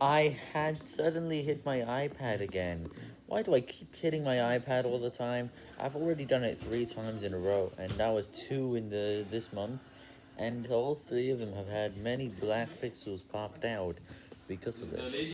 I had suddenly hit my iPad again. Why do I keep hitting my iPad all the time? I've already done it three times in a row, and that was two in the this month, and all three of them have had many black pixels popped out because of this.